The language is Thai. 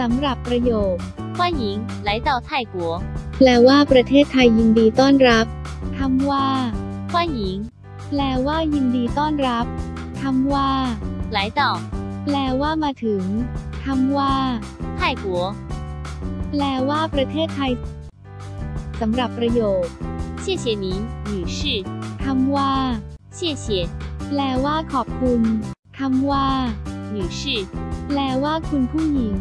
สำหรับประโยค欢迎来到泰国，แปลว่าประเทศไทยยินดีต้อนรับคำว่า欢迎แปลว่ายินดีต้อนรับคำว่า来到แปลว่ามาถึงคำว่า泰国，แปลว่าประเทศไทยสำหรับประโยค谢谢您，女士，คำว่า谢谢แปลว่าขอบคุณคำว่า女士，แปลว่าคุณผู้หญิง